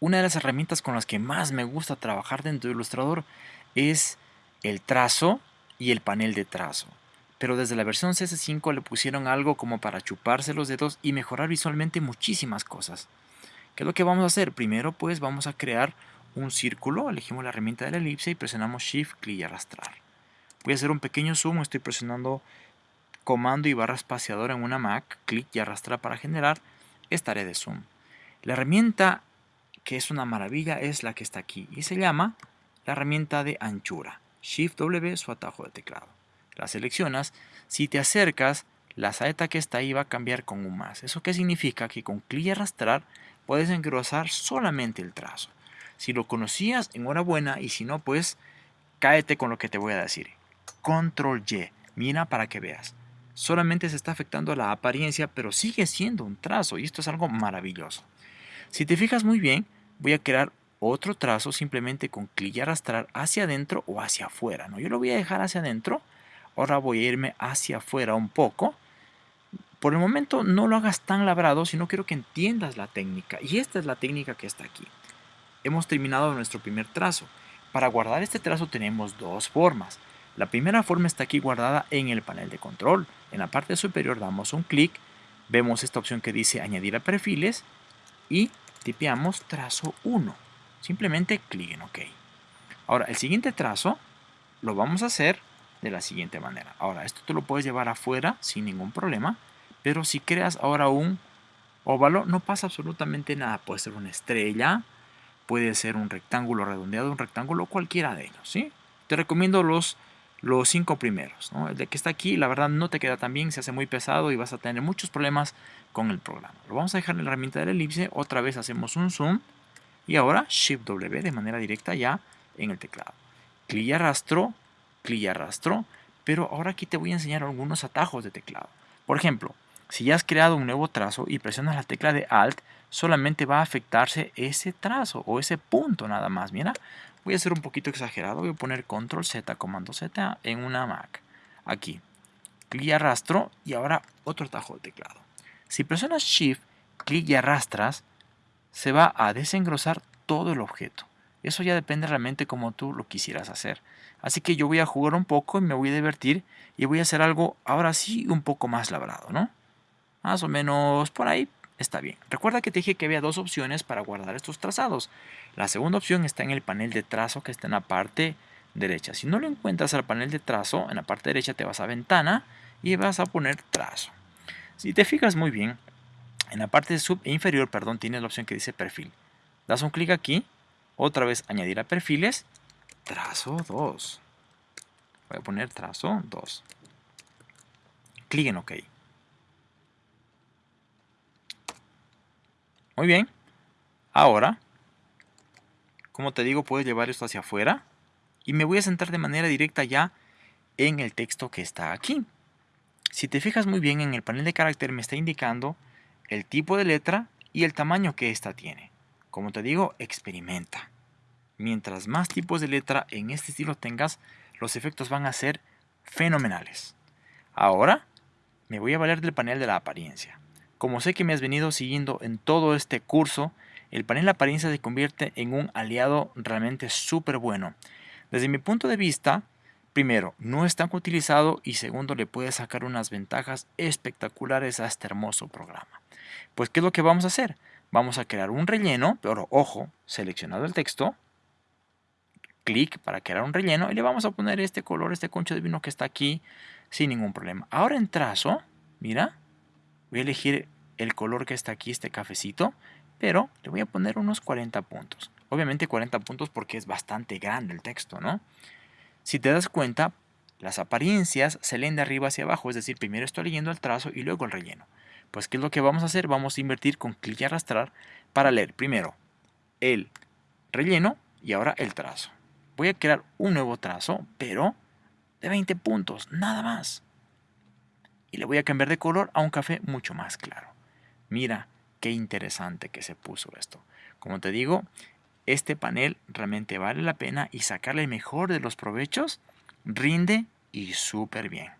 una de las herramientas con las que más me gusta trabajar dentro de Illustrator es el trazo y el panel de trazo. Pero desde la versión CS5 le pusieron algo como para chuparse los dedos y mejorar visualmente muchísimas cosas. ¿Qué es lo que vamos a hacer? Primero pues vamos a crear un círculo, elegimos la herramienta de la elipse y presionamos Shift, clic y arrastrar. Voy a hacer un pequeño zoom, estoy presionando comando y barra espaciadora en una Mac, clic y arrastrar para generar esta área de zoom. La herramienta que es una maravilla es la que está aquí y se llama la herramienta de anchura. Shift W su atajo de teclado. La seleccionas, si te acercas, la saeta que está ahí va a cambiar con un más. ¿Eso qué significa? Que con clic y arrastrar puedes engrosar solamente el trazo. Si lo conocías, enhorabuena, y si no, pues cáete con lo que te voy a decir. Control Y, mira para que veas. Solamente se está afectando la apariencia, pero sigue siendo un trazo, y esto es algo maravilloso. Si te fijas muy bien, voy a crear otro trazo simplemente con clic y arrastrar hacia adentro o hacia afuera. ¿no? Yo lo voy a dejar hacia adentro, ahora voy a irme hacia afuera un poco. Por el momento no lo hagas tan labrado, sino quiero que entiendas la técnica. Y esta es la técnica que está aquí. Hemos terminado nuestro primer trazo. Para guardar este trazo tenemos dos formas. La primera forma está aquí guardada en el panel de control. En la parte superior damos un clic, vemos esta opción que dice añadir a perfiles y tipeamos trazo 1. Simplemente clic en OK. Ahora, el siguiente trazo lo vamos a hacer de la siguiente manera. Ahora, esto tú lo puedes llevar afuera sin ningún problema, pero si creas ahora un óvalo, no pasa absolutamente nada. Puede ser una estrella, puede ser un rectángulo redondeado, un rectángulo, cualquiera de ellos, ¿sí? Te recomiendo los, los cinco primeros, El de que está aquí, la verdad, no te queda tan bien, se hace muy pesado y vas a tener muchos problemas con el programa. Lo vamos a dejar en la herramienta de la elipse, otra vez hacemos un zoom, y ahora Shift W de manera directa ya en el teclado. Clic y arrastro, clic y arrastro, pero ahora aquí te voy a enseñar algunos atajos de teclado. Por ejemplo, si ya has creado un nuevo trazo y presionas la tecla de Alt, solamente va a afectarse ese trazo o ese punto nada más. Mira, voy a ser un poquito exagerado, voy a poner Control Z, Comando Z en una Mac. Aquí, clic y arrastro y ahora otro atajo de teclado. Si presionas Shift, clic y arrastras, se va a desengrosar todo el objeto. Eso ya depende realmente como tú lo quisieras hacer. Así que yo voy a jugar un poco y me voy a divertir y voy a hacer algo ahora sí un poco más labrado, ¿no? Más o menos por ahí está bien. Recuerda que te dije que había dos opciones para guardar estos trazados. La segunda opción está en el panel de trazo que está en la parte derecha. Si no lo encuentras al panel de trazo, en la parte derecha te vas a ventana y vas a poner trazo. Si te fijas muy bien, en la parte sub e inferior, perdón, tienes la opción que dice perfil. Das un clic aquí, otra vez añadir a perfiles, trazo 2. Voy a poner trazo 2. Clic en OK. Muy bien. Ahora, como te digo, puedes llevar esto hacia afuera. Y me voy a centrar de manera directa ya en el texto que está aquí. Si te fijas muy bien en el panel de carácter me está indicando el tipo de letra y el tamaño que ésta tiene. Como te digo, experimenta. Mientras más tipos de letra en este estilo tengas, los efectos van a ser fenomenales. Ahora me voy a valer del panel de la apariencia. Como sé que me has venido siguiendo en todo este curso, el panel apariencia se convierte en un aliado realmente súper bueno. Desde mi punto de vista, primero, no es tan utilizado y segundo, le puede sacar unas ventajas espectaculares a este hermoso programa. Pues, ¿qué es lo que vamos a hacer? Vamos a crear un relleno, pero ojo, seleccionado el texto, clic para crear un relleno y le vamos a poner este color, este concho de vino que está aquí sin ningún problema. Ahora en trazo, mira, voy a elegir el color que está aquí, este cafecito, pero le voy a poner unos 40 puntos. Obviamente 40 puntos porque es bastante grande el texto, ¿no? Si te das cuenta, las apariencias se leen de arriba hacia abajo, es decir, primero estoy leyendo el trazo y luego el relleno. Pues, ¿qué es lo que vamos a hacer? Vamos a invertir con clic y arrastrar para leer primero el relleno y ahora el trazo. Voy a crear un nuevo trazo, pero de 20 puntos, nada más. Y le voy a cambiar de color a un café mucho más claro. Mira qué interesante que se puso esto. Como te digo, este panel realmente vale la pena y sacarle mejor de los provechos rinde y súper bien.